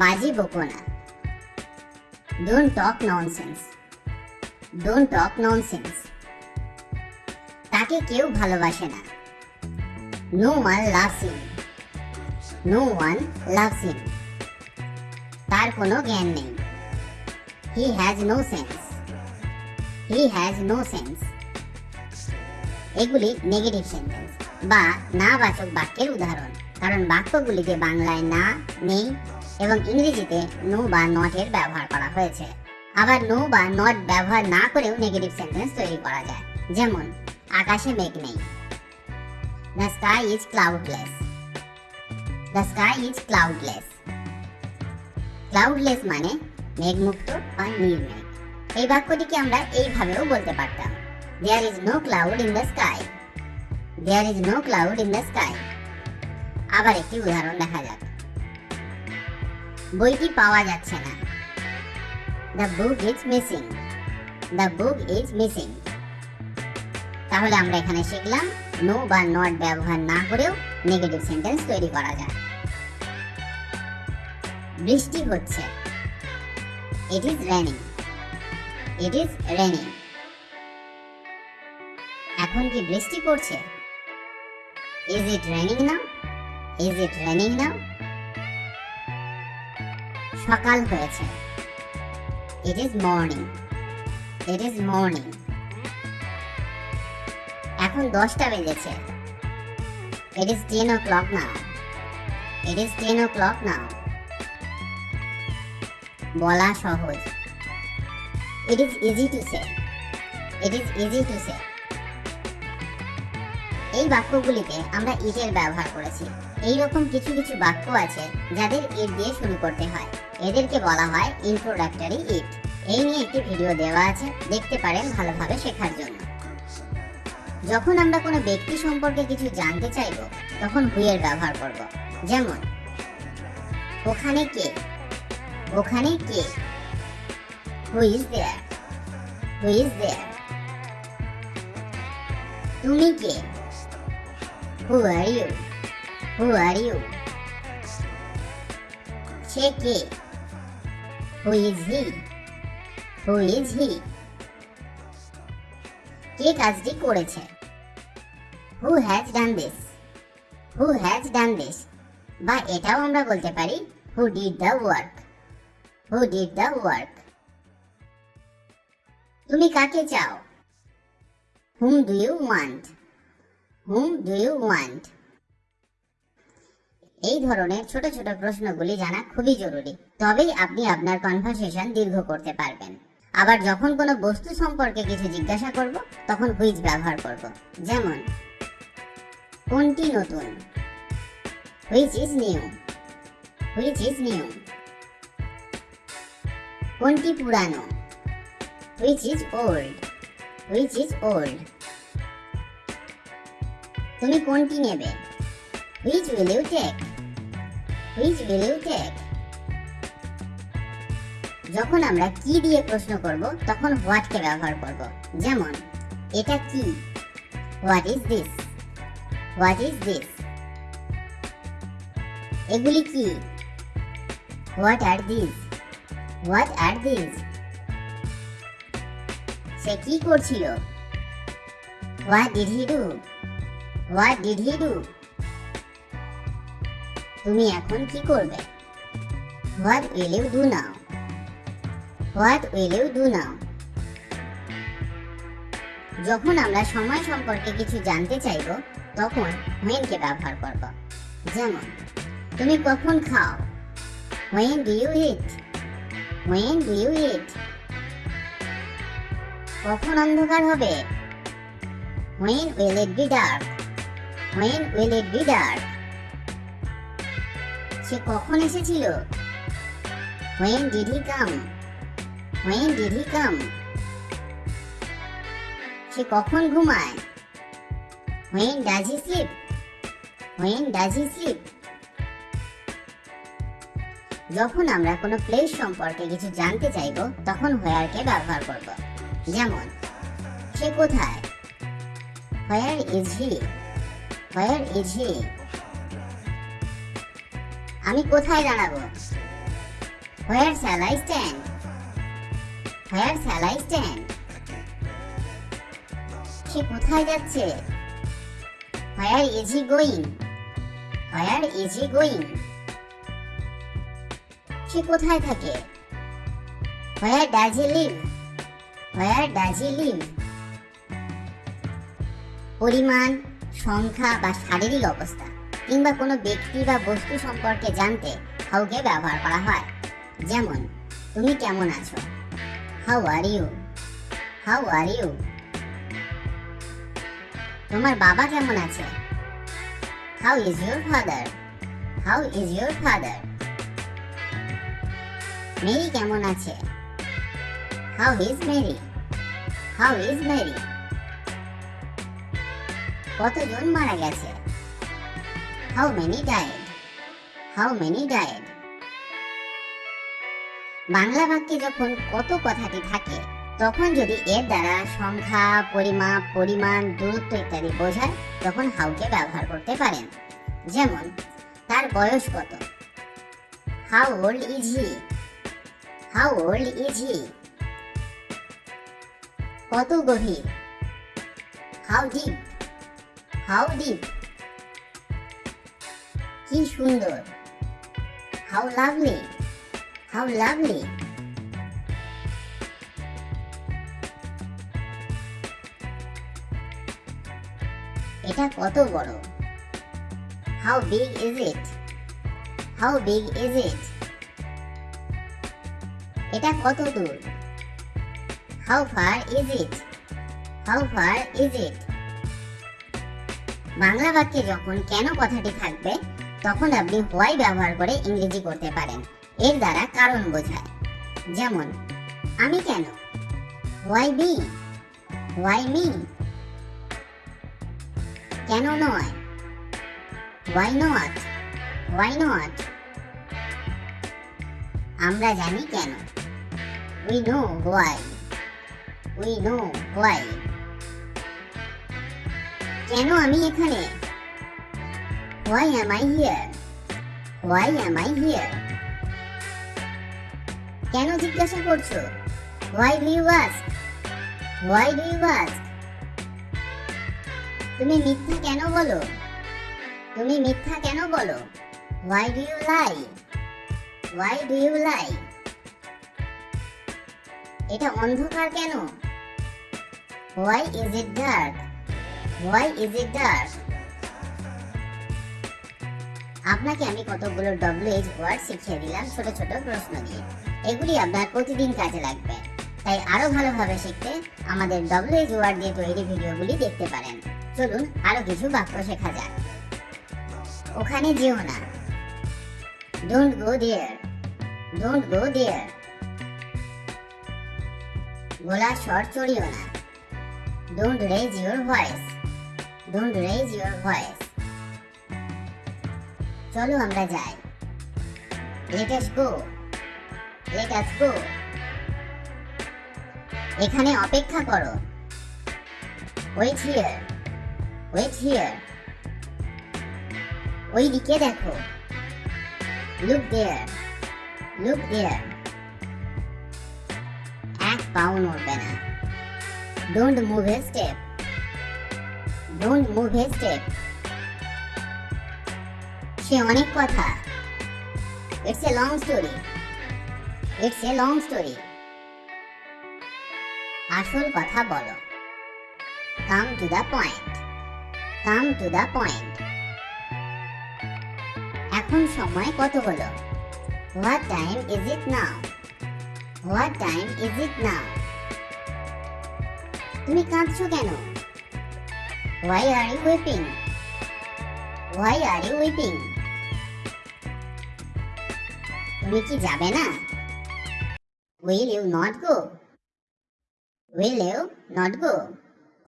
বকো না। Don't talk nonsense don't talk nonsense তাকে কেউ ভালোবাসে না। No one loves him no one loves him তার কোনো জ্ঞান নেই। He has no sense he has no sense এগুলি নেগেটিভ সেন্টেন্স বা না বাচক বাক্যের উদাহরণ। কারণ বাক্যগুলিতে বাংলায় না, নেই এবং ইংরেজিতে নো বা নট এর ব্যবহার করা হয়েছে। আবার নো বা নট ব্যবহার না করেও নেগেটিভ সেন্টেন্স তৈরি করা যায়। যেমন, আকাশে মেঘ নেই। The sky is cloudless the sky is cloudless cloudless মানে মেঘমুক্ত বা নির্মেঘ। এই বাক্যটিকে আমরা এইভাবেও বলতে পারতাম। There is no cloud in the sky there is no cloud in the sky আবার একটি উদাহরণ দেখা যাক। বইটি পাওয়া যাচ্ছে না। The book is missing the book is missing তাহলে আমরা এখানে শিখলাম নো বা নট ব্যবহার না করেও নেগেটিভ সেন্টেন্স তৈরি করা যায়। বৃষ্টি হচ্ছে। It is raining it is raining এখন কি বৃষ্টি পড়ছে? Is it raining now is it raining now সকাল হয়েছে। It is morning it is morning এখন দশটা বেজেছে। It is ten o'clock now it is ten o'clock now বলা সহজ। It is easy to say it is easy to say এই বাক্যগুলিতে আমরা ইটের ব্যবহার করেছি। এই রকম কিছু কিছু বাক্য আছে যাদের ইট দিয়ে শুরু করতে হয়। এদেরকে বলা হয় ইন্ট্রোডাক্টরি ইট এই নিয়ে একটি ভিডিও দেওয়া আছে, দেখতে পারেন ভালোভাবে শেখার জন্য। যখন আমরা কোনো ব্যক্তি সম্পর্কে কিছু জানতে চাইব, তখন হুইয়ের ব্যবহার করব? যেমন, ওখানে কে? ওখানে কে? Who is there who is there তুমি কে? Who are you who are you সে কে? Who is he who is he কে কাজটি করেছে? Who has done this who has done this বা এটাও আমরা বলতে পারি who did the work who did the work তুমি কাকে চাও? Whom do you want whom do you want এই ধরনের ছোট ছোট প্রশ্নগুলি জানা খুবই জরুরি, তবেই আপনি আপনার কনভারসেশন দীর্ঘ করতে পারবেন। আবার যখন কোনো বস্তু সম্পর্কে কিছু জিজ্ঞাসা করব, তখন হুইচ ব্যবহার করব। যেমন, কোনটি নতুন? Which is new which is new কোনটি পুরানো? Which is old which is old তুমি কোনটি নেবে? Which will you take which will take যখন আমরা কি দিয়ে প্রশ্ন করব, তখন হোয়াট কে ব্যবহার করব? যেমন, এটা কি? What is this what is this এগুলি কি? What are this what are this সে কি করছিল? What did he do what did he do তুমি এখন কি করবে? What will you do now what will you do now যখন আমরা সময় সম্পর্কে কিছু জানতে চাইব, তখন when কে ব্যবহার করব। যেমন, তুমি কখন খাও? When do you eat? When do you eat? কখন অন্ধকার হবে? When will it be dark? When will it be dark? সে কখন এসেছিল? When did he come? When did he come? সে কখন ঘুমায়? When does he sleep? When does he sleep? যখন আমরা কোনো প্লেস সম্পর্কে কিছু জানতে চাইব, তখন হোয়ারকে ব্যবহার করব। যেমন, সে কোথায়? Where is he where is he আমি কোথায় দাঁড়াবো? Where shall I stand where shall I stand সে কোথায় যাচ্ছে? Where is he going where is he going সে কোথায় থাকে? Where does he live where does he live পরিমাণ, সংখ্যা বা শারীরিক অবস্থা। কিংবা কোনো ব্যক্তি বা বস্তু সম্পর্কে জানতে হাউকে ব্যবহার করা হয়। যেমন, তুমি কেমন আছো? How are you how are you তোমার বাবা কেমন আছে? How is your father how is your father Mary কেমন আছে? How is Mary how is Mary কতজন মারা গেছে? How many died how many died Bangla বাক্যে যখন কত কথাটি থাকে, তখন যদি এর দ্বারা সংখ্যা, পরিমাপ, পরিমাণ, দূরত্ব ইত্যাদি বোঝায়, তখন হাউকে ব্যবহার করতে পারেন। যেমন, তার বয়স কত? How old is he how old is he কত গভীর? হাউ ডিপ হাউ ডিপ কি সুন্দর। হাউ লাভলি হাউ লাভলি এটা কত বড়? How big is it how big is it এটা কত দূর? How far is it how far is it Bangla বাক্যে যখন কেন কথাটি থাকবে তখন আপনি হোয়াই ব্যবহার করে ইংরেজি করতে পারেন। এর দ্বারা কারণ বোঝায়। যেমন, আমি কেন? Why me? Why me? কেন নয়? Why not? Why not? আমরা জানি কেন। We know why. We know why. কেন আমি এখানে? Why am I here why am I here কেন জিজ্ঞাসা করছ? Why do you ask why do you ask তুমি মিথ্যা কেন বলো? তুমি মিথ্যা কেন বলো? Why do you lie why do you lie এটা অন্ধকার কেন? Why is it dark why is it dark আপনাকে আমি কতগুলো ডব্লিউএইচ ওয়ার্ড শিখিয়ে দিলাম ছোট ছোট প্রশ্ন দিয়ে। এগুলি আপনার প্রতিদিন কাজে লাগবে। তাই আরও ভালোভাবে শিখতে আমাদের ডব্লিউএইচ ওয়ার্ড দিয়ে তৈরি ভিডিওগুলি দেখতে পারেন। চলুন আরও কিছু বাক্য শেখা যাক। ওখানে যেও না। Don't go there don't go দেয়ার গলার স্বর চড়িও না। Don't raise your voice don't raise your voice চলো আমরা যাই। Let us go let us এখানে অপেক্ষা করো। ওয়েট হিয়ার ওয়েট হিয়ার ওই দিকে দেখো। লুক দেয়ার লুক দেয়ার এক পাও নড়বে না। Don't move a step don't move a step সে অনেক কথা। It's a long story it's a long story আসল কথা বলো। Come to the point come to the point এখন সময় কত হলো? What time is it now what time is it now তুমি কাঁদছো কেন? Why are you weeping why are you weeping তুমি কি যাবে না? Will you not go will you not go